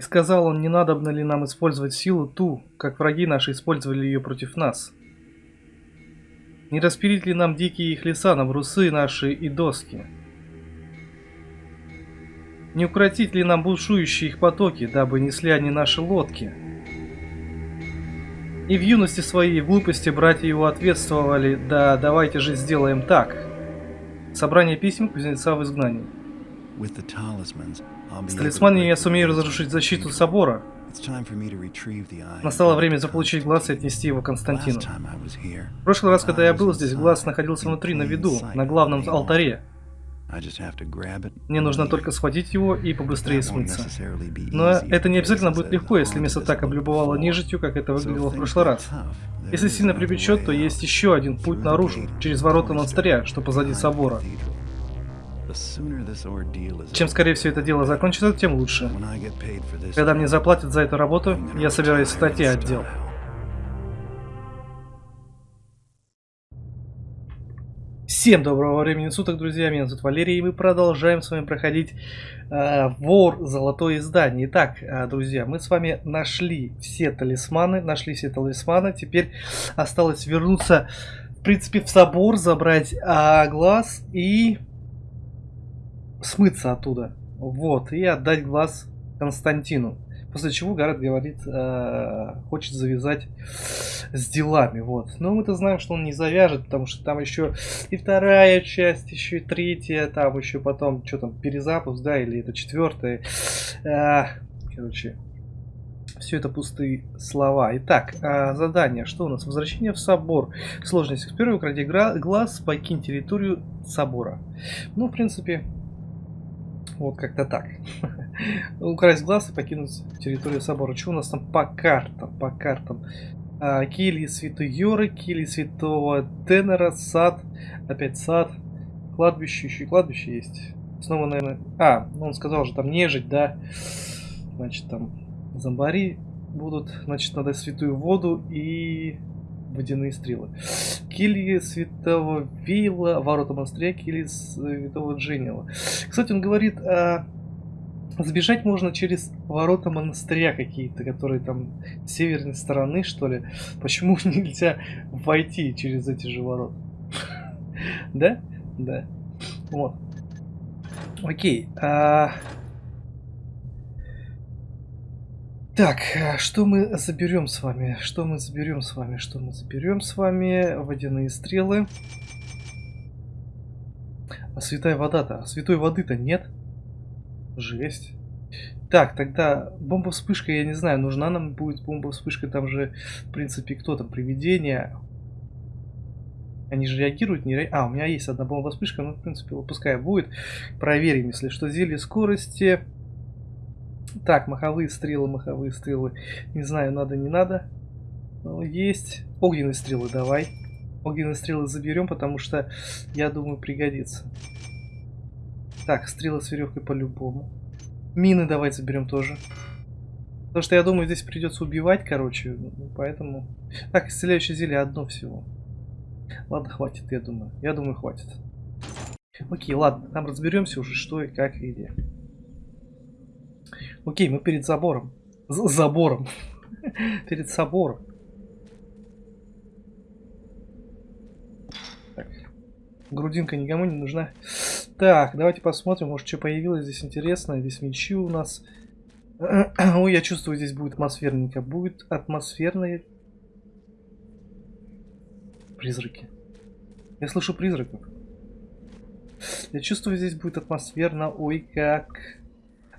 И сказал он, не надобно ли нам использовать силу ту, как враги наши использовали ее против нас. Не распилить ли нам дикие их леса на брусы наши и доски? Не укротить ли нам бушующие их потоки, дабы несли они наши лодки? И в юности своей в глупости братья его ответствовали, да давайте же сделаем так. Собрание писем кузнеца в изгнании. С талисманами я сумею разрушить защиту собора. Настало время заполучить глаз и отнести его Константину. В прошлый раз, когда я был здесь, глаз находился внутри, на виду, на главном алтаре. Мне нужно только схватить его и побыстрее смыться. Но это не обязательно будет легко, если место так облюбовало нежитью, как это выглядело в прошлый раз. Если сильно припечет, то есть еще один путь наружу, через ворота монастыря, что позади собора. Чем скорее все это дело закончится, тем лучше. Когда мне заплатят за эту работу, я собираюсь отойти отдел. Всем доброго времени суток, друзья, меня зовут Валерий, и мы продолжаем с вами проходить э, Вор Золотое Издание. Итак, э, друзья, мы с вами нашли все талисманы, нашли все талисманы, теперь осталось вернуться, в принципе, в собор, забрать э, глаз и смыться оттуда. Вот, и отдать глаз Константину. После чего Гаррет говорит, э, хочет завязать с делами, вот. Но мы-то знаем, что он не завяжет, потому что там еще и вторая часть, еще и третья, там еще потом, что там, перезапуск, да, или это четвертая. Э, короче, все это пустые слова. Итак, э, задание. Что у нас? Возвращение в собор. Сложность. Первый укради глаз, покинь территорию собора. Ну, в принципе, вот как-то так. Украсть глаз и покинуть территорию собора. Что у нас там по картам? По картам. А, кельи Святой Йоры, кельи Святого Тенера, сад. Опять сад. Кладбище, еще и кладбище есть. Снова, наверное... А, ну он сказал же, там нежить, да. Значит, там зомбари будут. Значит, надо святую воду и водяные стрелы. Кельи святого Вейла, ворота монастыря, кельи святого Дженнила. Кстати, он говорит, а, сбежать можно через ворота монастыря какие-то, которые там с северной стороны, что ли. Почему нельзя войти через эти же ворота? Да? Да. Вот. Окей. А... Так, э, что мы заберем с вами? Что мы заберем с вами? Что мы заберем с вами? Водяные стрелы. А святая вода-то? А святой воды-то нет? Жесть. Так, тогда бомба-вспышка, я не знаю, нужна нам будет бомба-вспышка, там же, в принципе, кто там, привидения. Они же реагируют, не ре... А, у меня есть одна бомба-вспышка, ну, в принципе, пускай будет. Проверим, если что. Зелье скорости. Так, маховые стрелы, маховые стрелы. Не знаю, надо, не надо. Но есть. Огненные стрелы давай. Огненные стрелы заберем, потому что, я думаю, пригодится. Так, стрелы с веревкой по-любому. Мины давай заберем тоже. Потому что, я думаю, здесь придется убивать, короче. Ну, поэтому... Так, исцеляющее зелье одно всего. Ладно, хватит, я думаю. Я думаю, хватит. Окей, ладно, там разберемся уже, что и как и где. Окей, мы перед забором. З забором. перед собором. Грудинка никому не нужна. Так, давайте посмотрим, может, что появилось здесь интересное. Здесь мечи у нас. Ой, я чувствую, здесь будет атмосферненько. Будет атмосферные призраки. Я слышу призраков. Я чувствую, здесь будет атмосферно. Ой, как...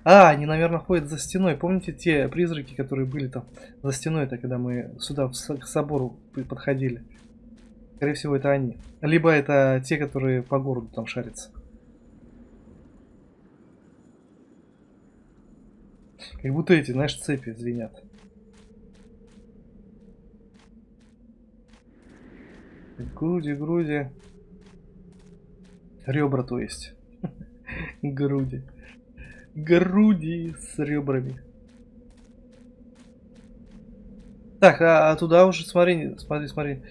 А, они, наверное, ходят за стеной. Помните те призраки, которые были там за стеной, это когда мы сюда к собору подходили? Скорее всего, это они. Либо это те, которые по городу там шарятся. Как будто эти, знаешь, цепи звенят. Груди, груди. Ребра, то есть. Груди груди с ребрами. Так, а, а туда уже смотри, смотри, смотри.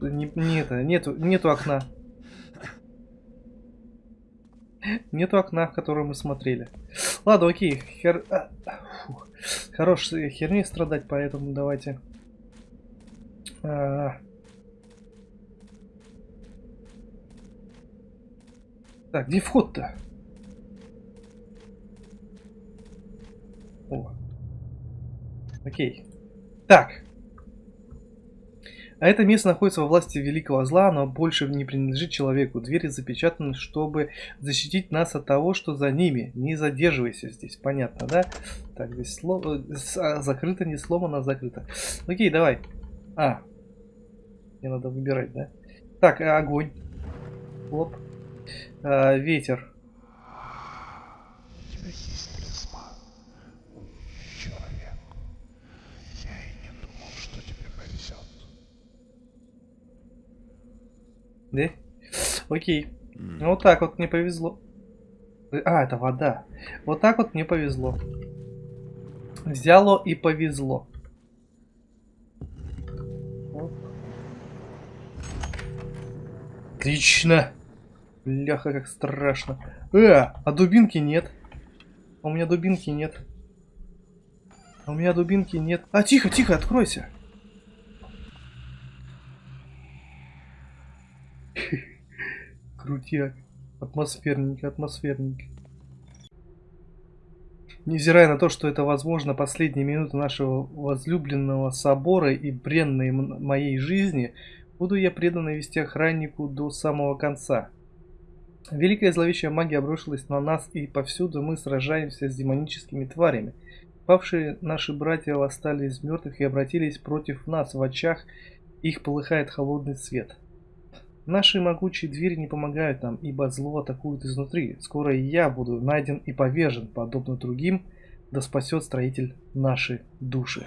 Не, не нету, нету окна. Нету окна, в которое мы смотрели. Ладно, окей. Хер... а, фух. Херни страдать, поэтому давайте... А... Так, где вход-то? О. Окей. Так. А это место находится во власти великого зла, но больше не принадлежит человеку. Двери запечатаны, чтобы защитить нас от того, что за ними. Не задерживайся здесь, понятно, да? Так, здесь слово... А, закрыто, не сломано, а закрыто. Окей, давай. А. Мне надо выбирать, да? Так, огонь. Лоб. А, ветер. Да? Окей. Mm. Вот так вот мне повезло. А, это вода. Вот так вот мне повезло. Взяло и повезло. Отлично. Бляха, как страшно. Э, а дубинки нет. А у меня дубинки нет. А у меня дубинки нет. А, тихо, тихо, откройся. Крутяк. Атмосферненько, атмосферненько. Невзирая на то, что это, возможно, последние минуты нашего возлюбленного собора и бренной моей жизни, буду я предан вести охраннику до самого конца. Великая зловещая магия обрушилась на нас, и повсюду мы сражаемся с демоническими тварями. Павшие наши братья восстали из мертвых и обратились против нас. В очах их полыхает холодный свет. Наши могучие двери не помогают нам, ибо зло атакует изнутри. Скоро и я буду найден и повержен, подобно другим, да спасет строитель наши души.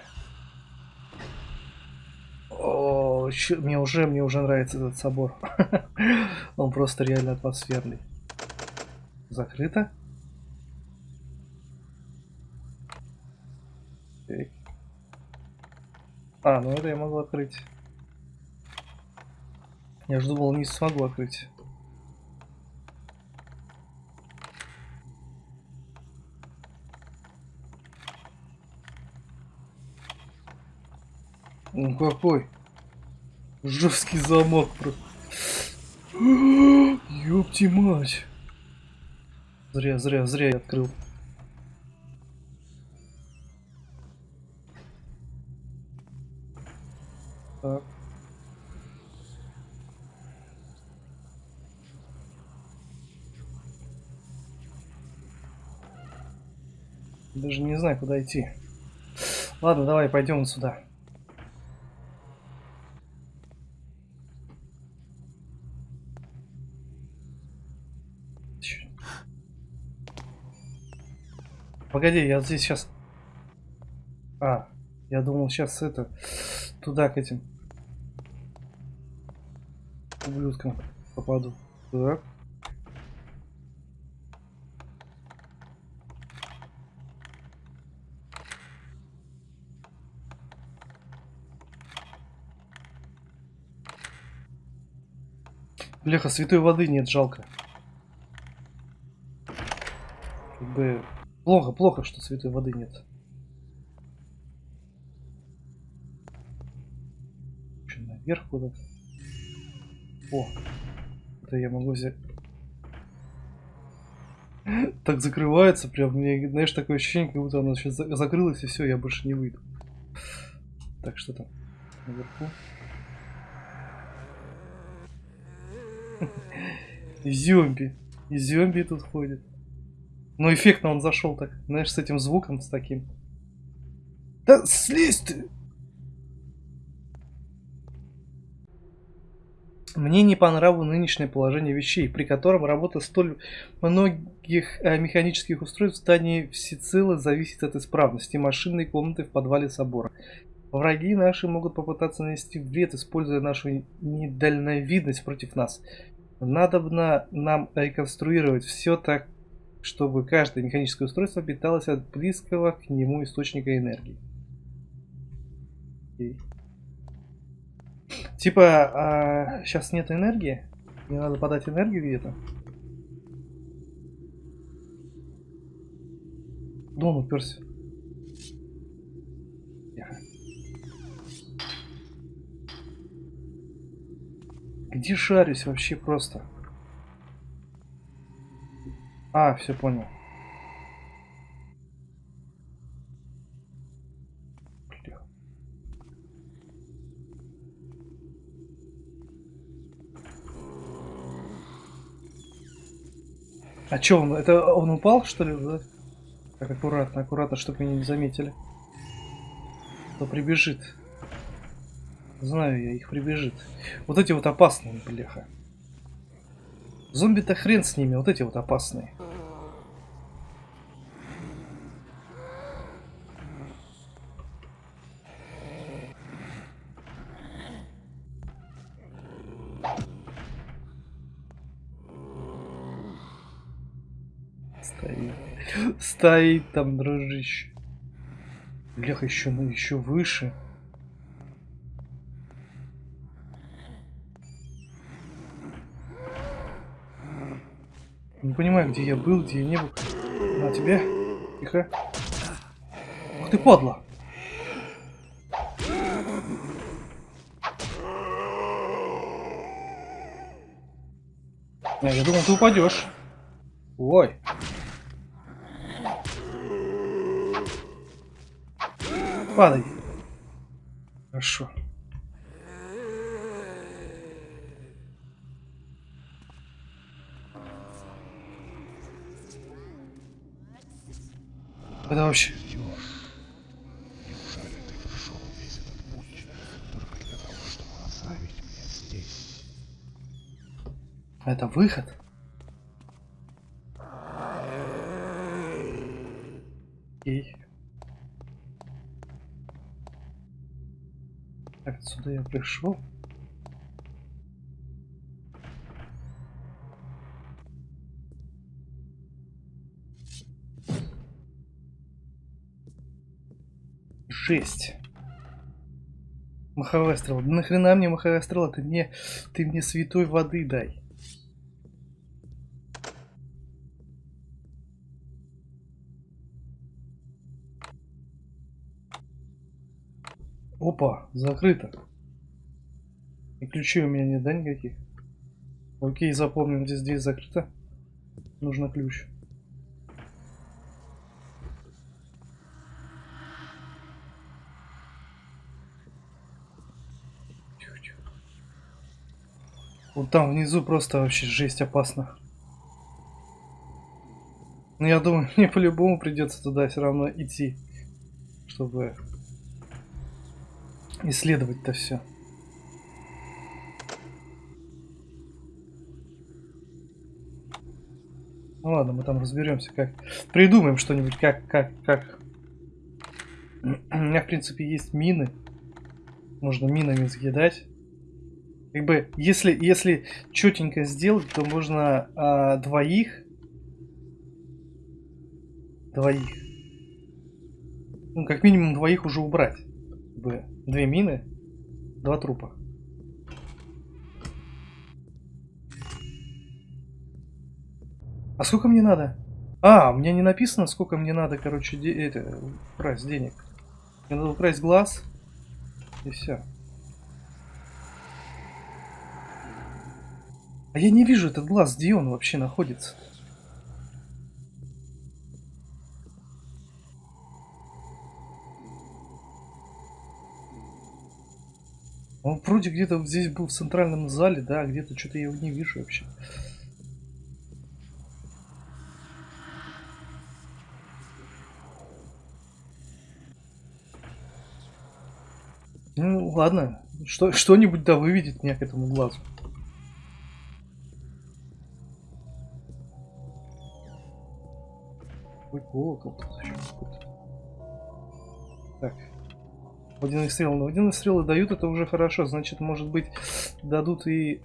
О, чё, мне уже, мне уже нравится этот собор. Он просто реально атмосферный. Закрыто? А, ну это я могу открыть. Я же думал, не смогу открыть. Ну какой жесткий замок просто. Ёпти мать. Зря, зря, зря я открыл. Даже не знаю, куда идти. Ладно, давай пойдем сюда. Погоди, я здесь сейчас... А, я думал сейчас это... Туда, к этим... Ублюдкам попаду. Так. Бляха, святой воды нет, жалко. Как бы... Плохо, плохо, что святой воды нет. Что, наверх куда-то? О, это я могу взять. Так закрывается прям, мне, знаешь, такое ощущение, как будто она сейчас закрылась и все, я больше не выйду. Так, что там наверху? И зомби. И зомби тут ходит. Ну, эффектно он зашел так. Знаешь, с этим звуком, с таким. Да слезь ты! Мне не по нраву нынешнее положение вещей, при котором работа столь многих э, механических устройств в здании всецело зависит от исправности машинной комнаты в подвале собора. Враги наши могут попытаться нанести вред, используя нашу недальновидность против нас. Надобно нам реконструировать все так, чтобы каждое механическое устройство питалось от близкого к нему источника энергии. Окей. Типа, а, сейчас нет энергии? Мне надо подать энергию где-то? Он уперся? Где шарюсь вообще просто? А, все понял. А чё он? Это он упал, что ли? Да? Так, аккуратно, аккуратно, чтобы меня не заметили. Кто прибежит. Знаю я, их прибежит. Вот эти вот опасные, бляха. Зомби-то хрен с ними, вот эти вот опасные. Стоит. Стоит там, дружище. Бляха, еще, ну, еще выше. Не понимаю, где я был, где я не был. На тебе. Тихо. Ух ты, падла. А, я думал, ты упадешь. Ой. Падай. Хорошо. Это вообще... Неужели ты прошел весь этот путь только для того, чтобы оставить меня здесь? Это выход? Окей. Так, отсюда я пришел. Жесть. Маховая стрела. Да нахрена мне маховая стрела? Ты мне, ты мне святой воды дай. Опа, закрыто. И ключей у меня нет, да, никаких? Окей, запомним, здесь дверь закрыта. Нужно ключ. Вот там внизу просто вообще жесть опасно. Но я думаю, мне по-любому придется туда все равно идти, чтобы исследовать-то все. Ну ладно, мы там разберемся, как придумаем что-нибудь, как, как, как. У меня, в принципе, есть мины. Можно минами съедать. Как бы, если, если четенько сделать, то можно а, двоих. Двоих. Ну, как минимум двоих уже убрать. Как бы, две мины, два трупа. А сколько мне надо? А, у меня не написано, сколько мне надо, короче, де украсть денег. Мне надо украсть глаз. И все. А я не вижу этот глаз, где он вообще находится. Он вроде где-то здесь был в центральном зале, да, где-то что-то я его не вижу вообще. Ну, ладно. Что, что-нибудь да выведет меня к этому глазу. Колокол. Так. Водяные стрелы. Но водяные стрелы дают, это уже хорошо. Значит, может быть, дадут и...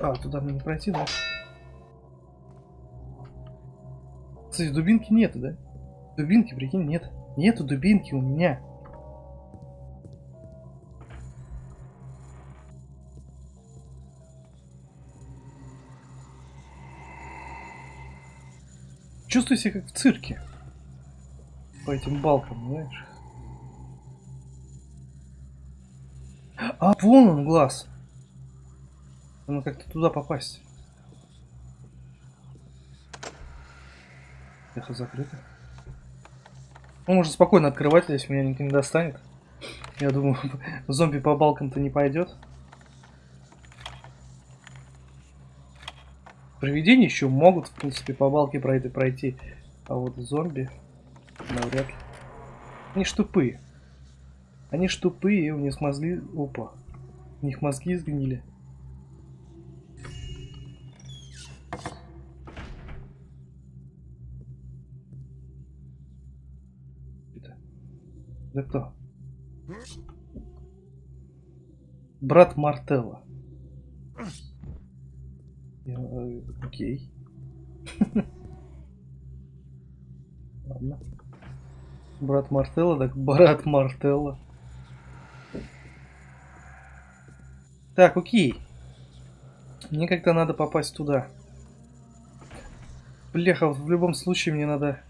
А, туда мне не пройти, да? Кстати, дубинки нету, да? Дубинки, прикинь, нет. Нету дубинки у меня. Чувствую себя как в цирке. по этим балкам, знаешь. А, вон он глаз. Надо как-то туда попасть. Это закрыто. Ну, можно спокойно открывать, если меня никто не достанет. Я думаю, зомби по балкам-то не пойдет. Привидения еще могут, в принципе, по балке пройти, пройти. А вот зомби навряд ли. Они ж тупые. Они ж тупые, у них мозги... Опа. У них мозги сгнили. Это... Это кто? Брат Мартелла. Окей. Ладно. Брат Мартелла, так брат Мартелла. Так, окей. Мне как-то надо попасть туда. Бляха, в любом случае мне надо...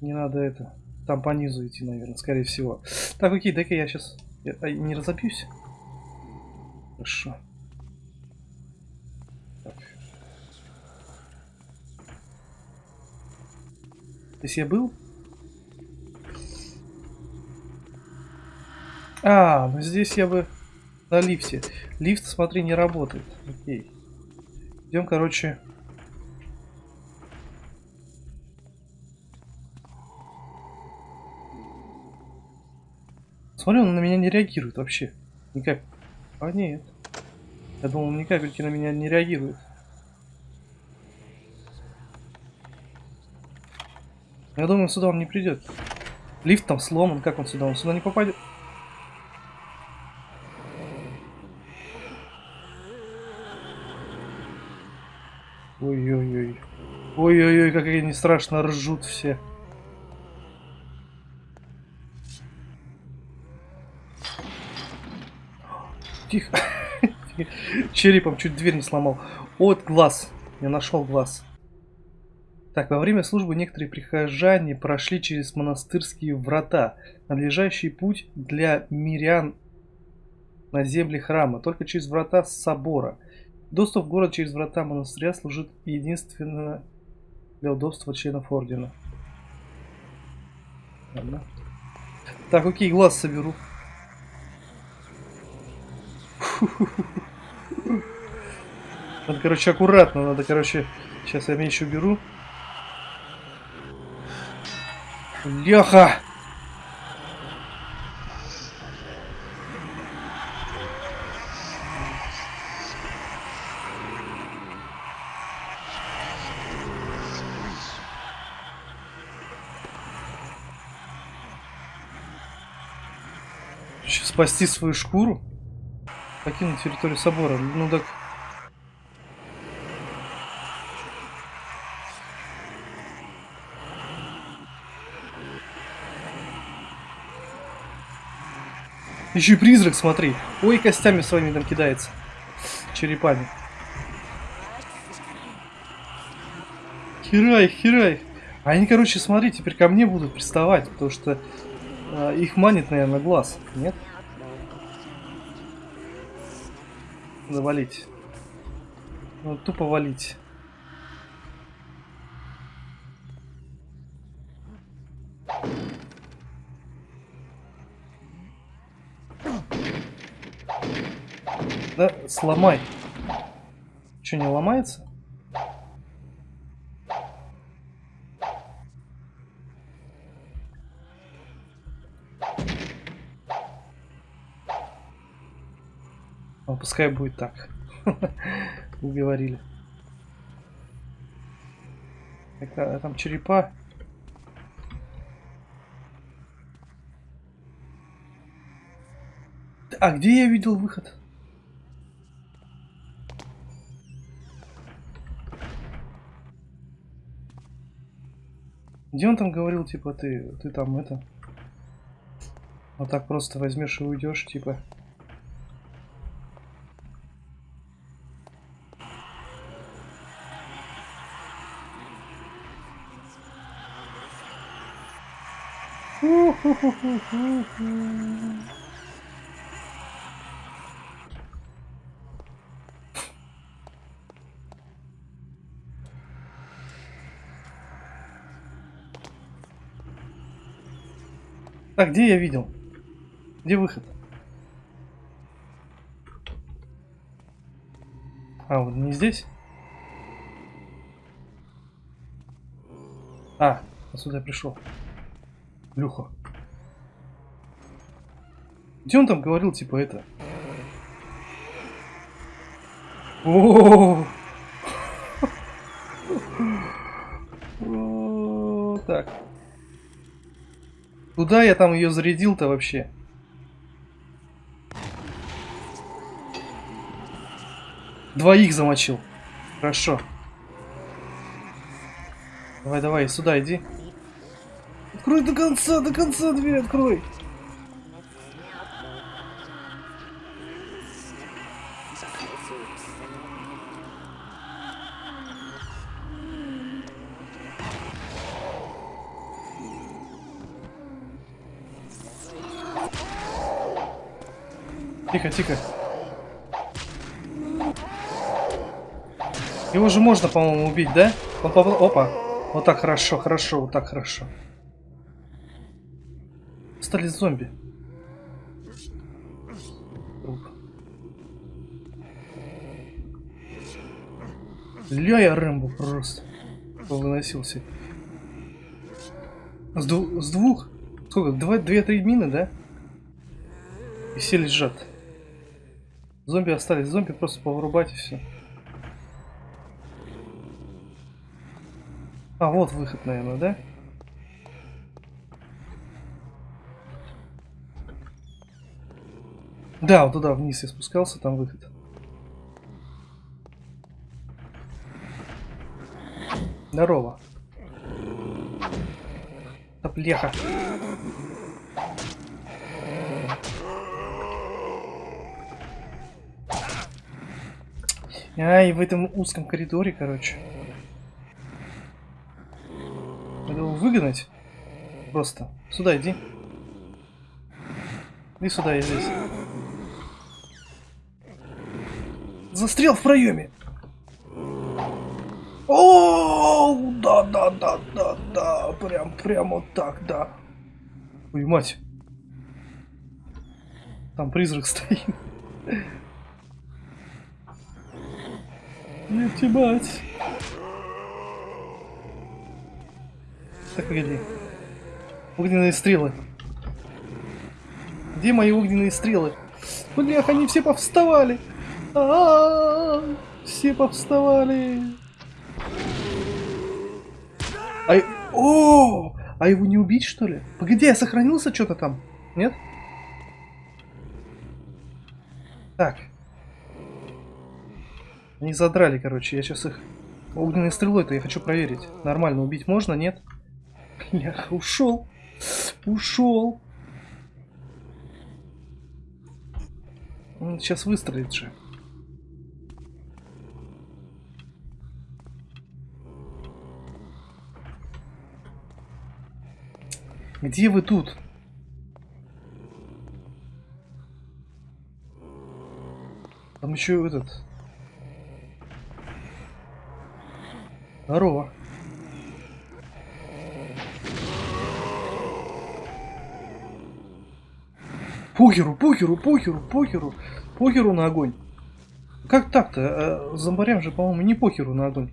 Не надо это... Там по низу идти, наверное, скорее всего. Так, окей, дай-ка я сейчас... Я, а, не разобьюсь? Хорошо. Так. Здесь я был? А, ну здесь я бы на лифте. Лифт, смотри, не работает. Окей. Идем, короче. Смотри, он на меня не реагирует вообще. Никак. А нет. Я думал, ни капельки на меня не реагирует. Я думаю, сюда он не придет. Лифт там сломан, как он сюда? Он сюда не попадет. Ой-ой-ой. Ой-ой-ой, как они страшно ржут все. Тихо. Черепом чуть дверь не сломал. Вот глаз. Я нашел глаз. Так, во время службы некоторые прихожане прошли через монастырские врата, надлежащий путь для мирян на земле храма, только через врата собора. Доступ в город через врата монастыря служит единственно для удобства членов ордена. Ладно. Так, окей, глаз соберу. Надо, короче, аккуратно. Надо, короче... Сейчас я меч уберу. Леха! Сейчас спасти свою шкуру? Покинуть территорию собора. Ну так... Еще и призрак, смотри. Ой, костями своими там кидается. Черепами. Херай, херай. Они, короче, смотри, теперь ко мне будут приставать, потому что э, их манит, наверное, глаз. Нет? Завалить. Ну, тупо валить. Да, сломай. Что, не ломается? Ну, пускай будет так. Уговорили. А там черепа. А где я видел выход? Где он там говорил, типа, ты, ты там это... Вот так просто возьмешь и уйдешь, типа... Так, где я видел? Где выход? А, вот не здесь? А, отсюда я пришел. Люха. Где он там говорил, типа, это? О, О, Так. Куда я там ее зарядил-то вообще? Двоих замочил. Хорошо. Давай, давай, сюда иди. Открой до конца, до конца дверь открой. Тихо, тихо. Его же можно, по-моему, убить, да? Попал... Опа. Вот так хорошо, хорошо, вот так хорошо. Стали зомби. Ля я Рэмбо просто. Выносился. С, дву- с двух? Сколько? Два, две-три мины, да? И все лежат. Зомби остались. Зомби просто повырубать и все. А, вот выход, наверное, да? Да, вот туда вниз я спускался, там выход. Здорово. Да. Ай, в этом узком коридоре, короче. Надо его выгнать. Просто. Сюда иди. Иди сюда, я здесь. Застрял в проеме. О, да, да, да, да, да, прям, прям вот так, да. Ой, мать. Там призрак стоит. Нет, мать. Так, погоди. Огненные стрелы. Где мои огненные стрелы? Блях, они все повставали. А -а -а, все повставали. А... О! А его не убить, что ли? Погоди, я сохранился что-то там? Нет? Так. Они задрали, короче. Я сейчас их огненной стрелой-то я хочу проверить. Нормально убить можно, нет? Бляха, ушел. Ушел. Он сейчас выстрелит же. Где вы тут? Там еще этот... Здорово. Похеру, похеру, похеру, похеру, похеру на огонь. Как так-то? А, зомбарям же, по-моему, не похеру на огонь.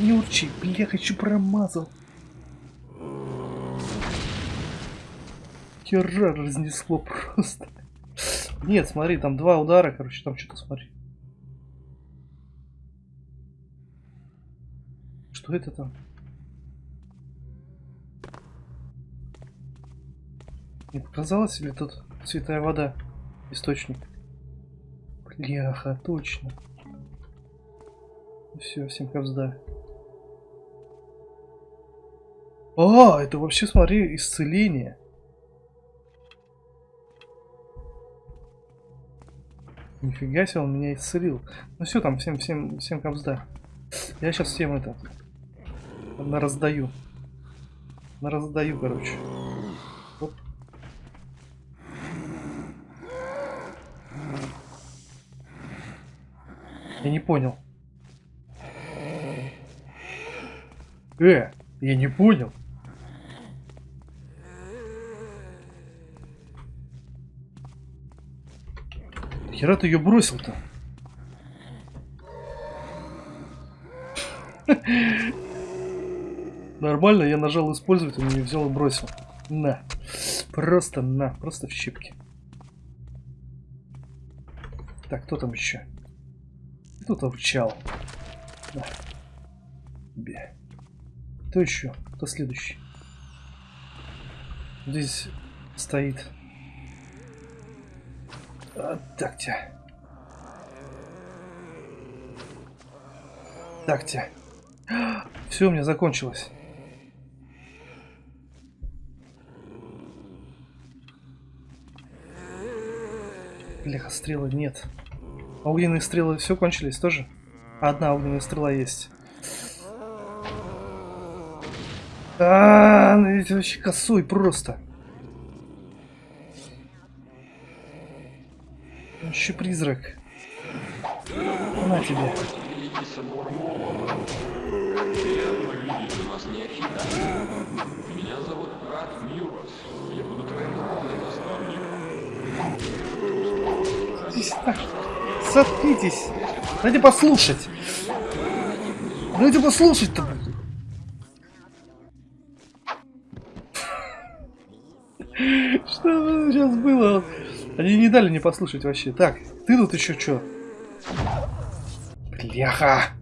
Не урчи, бля, хочу промазал. Хера разнесло просто. Нет, смотри, там два удара, короче, там что-то смотри. Что это там? Не показалось или тут святая вода? Источник. Бляха, точно. Все, всем ковзда. А, это вообще, смотри, исцеление. Нифига себе, он меня исцелил. Ну все, там всем, всем, всем ковзда. Я сейчас всем это раздаю. На раздаю, короче. Оп. Я не понял. Э, я не понял. Хера ты ее бросил-то? Нормально, я нажал использовать, он не взял и бросил. На. Просто на. Просто в щепки. Так, кто там еще? Кто-то вчал. Да. Бе. Кто еще? Кто следующий? Здесь стоит. А, так тебя. Так тебя. Все, у меня закончилось. Бляха, стрелы нет. А огненные стрелы все кончились тоже? Одна огненная стрела есть. А, ну это вообще косой просто. Еще призрак. На тебе. Сюда. Соткнитесь. Дайте послушать. Дайте послушать-то. Что сейчас было? Они не дали мне послушать вообще. Так, ты тут еще что? Бляха!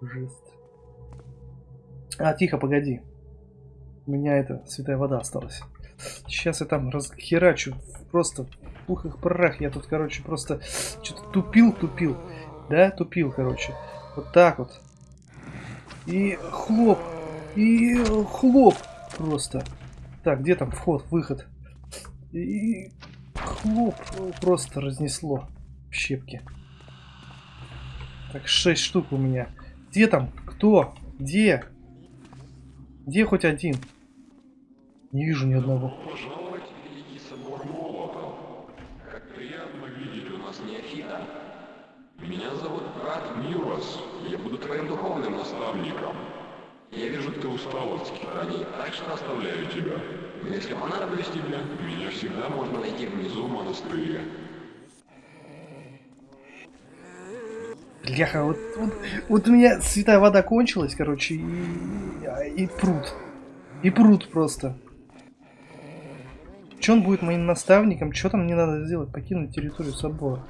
Жест. А, тихо, погоди. У меня это, святая вода осталась. Сейчас я там расхерачу. Просто пух и прах. Я тут, короче, просто что-то тупил, тупил. Да, тупил, короче. Вот так вот. И хлоп. И хлоп. Просто. Так, где там вход, выход? И хлоп. Просто разнесло в щепки. Так, шесть штук у меня. Где там? Кто? Где? Где хоть один? Не вижу ни одного. Пожаловать в Великий собор Молота. Как приятно видеть у нас неофита. Меня зовут брат Мюрос. Я буду твоим духовным наставником. Я вижу, ты устал от скитаний, так что оставляю тебя. Если понадоблюсь тебе, меня всегда можно найти внизу в монастыре. Бляха, вот, вот, вот у меня святая вода кончилась, короче, и, и пруд. И пруд просто. Че он будет моим наставником? Что там мне надо сделать? Покинуть территорию собора.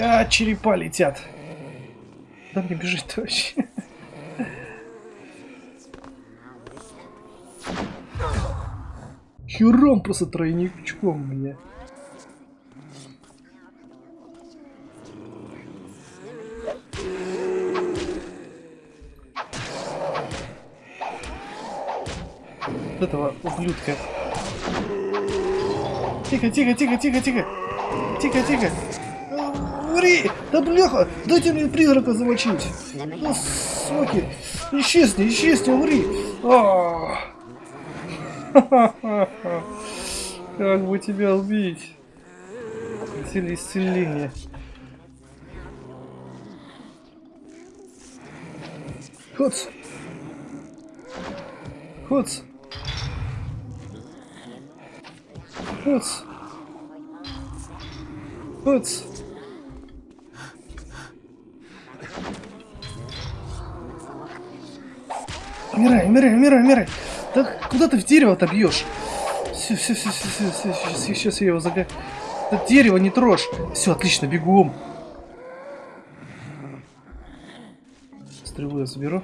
А, черепа летят. Куда мне бежать-то вообще? Хером просто тройничком мне. Вот этого ублюдка. Тихо, тихо, тихо, тихо, тихо. Тихо, тихо. Умри! Да бляха! Дайте мне призрака замочить! Ну, соки! Исчезни, исчезни, умри! А! Как бы тебя убить? Силе исцеления. Хоц! Хоц! Хоц! Хоц! Умирай, умирай, умирай, умирай! Так куда ты в дерево-то бьешь? Все, все, все, все, все, все, сейчас, сейчас я его зага... Это дерево не трожь. Все, отлично, бегом. Стрелу я заберу.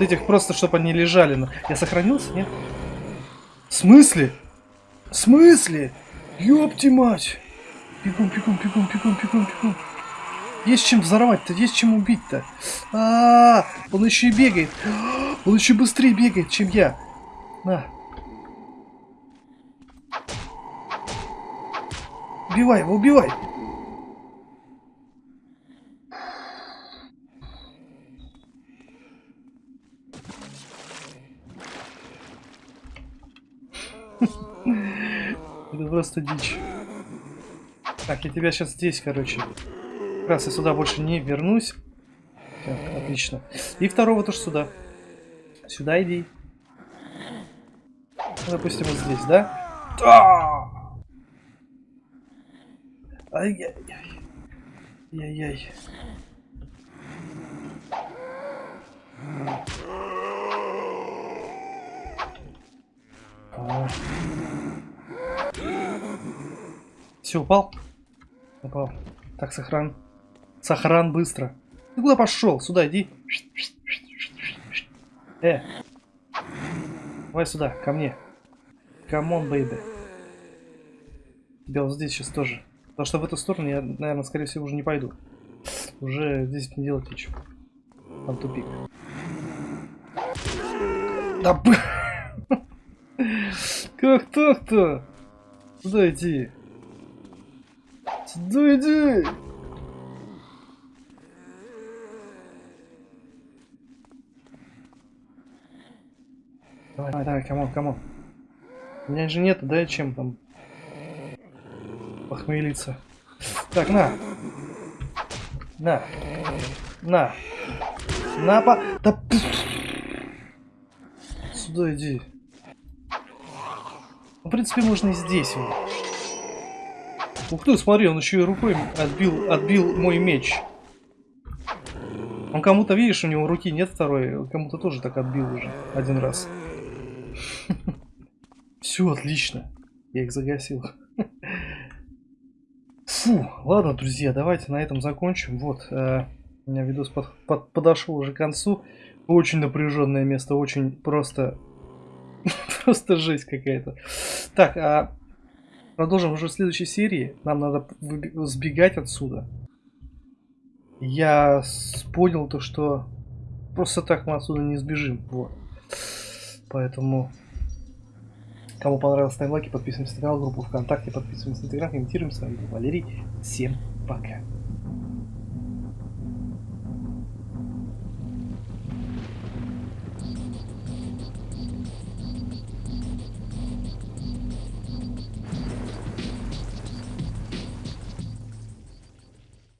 этих просто, чтобы они лежали. Я сохранился, нет? В смысле? В смысле? Ёпти мать! Бегом, бегом, бегом, бегом, бегом, бегом. Есть чем взорвать-то, есть чем убить-то. А, -а, а, он еще и бегает. Он еще быстрее бегает, чем я. На. Убивай его, убивай. Просто дичь. Так, я тебя сейчас здесь, короче. Как раз я сюда больше не вернусь. Так, отлично. И второго тоже сюда. Сюда иди. Ну, допустим, вот здесь, да? Да! Ай-яй-яй. Яй-яй. Все, упал? Упал. Так, сохран. Сохран быстро. Ты куда пошел? Сюда иди. Э. Давай сюда, ко мне. Come on, baby. Тебя вот здесь сейчас тоже. Потому что в эту сторону я, наверное, скорее всего, уже не пойду. Уже здесь не делать ничего. Там тупик. Да б... Как так-то? Сюда иди. Сюда иди. Давай, давай, давай, камон, камон. У меня же нет, да, чем там похмелиться. Так, на. На. На. На, по... Да... Сюда иди. Ну, в принципе, можно и здесь его. Ух ты, смотри, он еще и рукой отбил, отбил мой меч. Он кому-то, видишь, у него руки нет второй, кому-то тоже так отбил уже один раз. Все отлично. Я их загасил. Фу, ладно, друзья, давайте на этом закончим. Вот, э, у меня видос под, под, подошел уже к концу. Очень напряженное место, очень просто... просто жесть какая-то. Так, а продолжим уже в следующей серии. Нам надо сбегать отсюда. Я понял то, что просто так мы отсюда не сбежим. Вот. Поэтому, кому понравилось, ставим лайки, подписываемся на канал, группу ВКонтакте, подписываемся на Инстаграм, комментируем. С вами был Валерий. Всем пока.